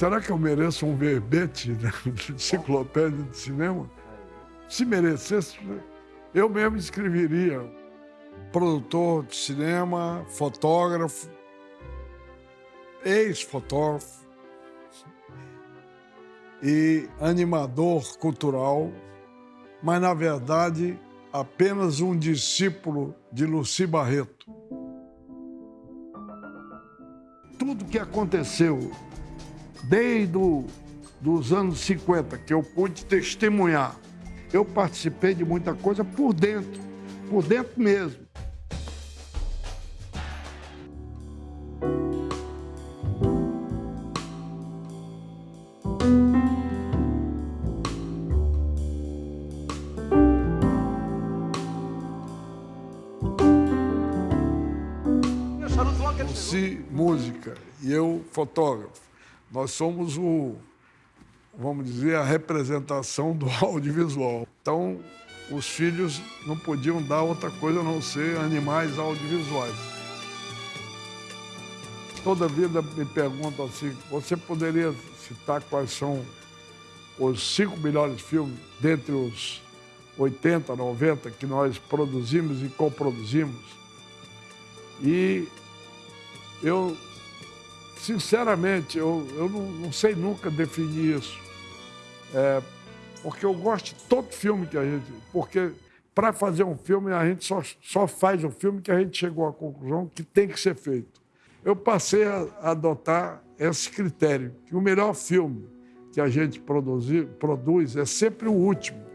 será que eu mereço um verbete da enciclopédia de cinema? Se merecesse, eu mesmo escreveria. Produtor de cinema, fotógrafo, ex-fotógrafo e animador cultural, mas, na verdade, apenas um discípulo de Luci Barreto. Tudo que aconteceu desde os anos 50, que eu pude testemunhar, eu participei de muita coisa por dentro, por dentro mesmo. Luci, música, e eu, fotógrafo. Nós somos o, vamos dizer, a representação do audiovisual. Então, os filhos não podiam dar outra coisa a não ser animais audiovisuais. Toda vida me perguntam assim, você poderia citar quais são os cinco melhores filmes dentre os 80, 90 que nós produzimos e coproduzimos? E eu sinceramente, eu, eu não, não, sei nunca definir isso. É, porque eu gosto de todo filme que a gente... Porque para fazer um filme, a gente só, só faz o filme que a gente chegou à conclusão que tem que ser feito. Eu passei a adotar esse critério, que o melhor filme que a gente produzir, produz é sempre o último.